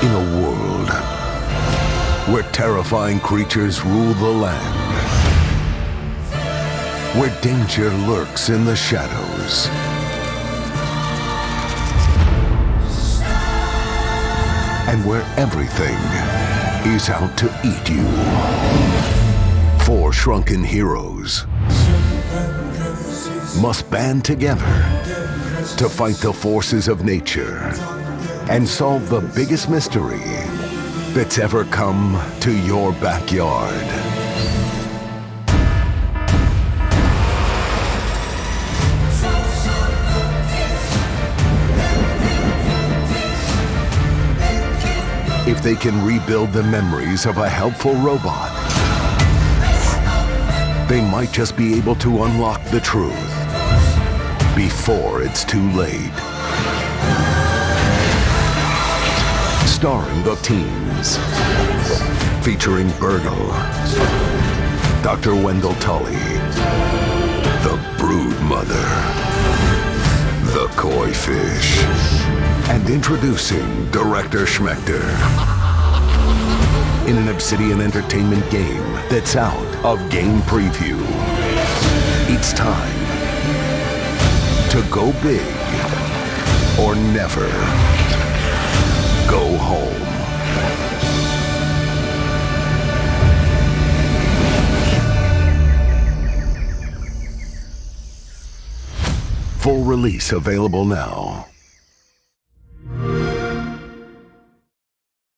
In a world where terrifying creatures rule the land, where danger lurks in the shadows, and where everything is out to eat you. Four shrunken heroes must band together to fight the forces of nature and solve the biggest mystery that's ever come to your backyard. If they can rebuild the memories of a helpful robot, they might just be able to unlock the truth before it's too late. Starring the teens. Featuring BURG.L, Dr. Wendell Tully, the Brood Mother, the Koi Fish, and introducing Director Schmector. In an Obsidian Entertainment game that's out of game preview. It's time to go big or never Full release available now.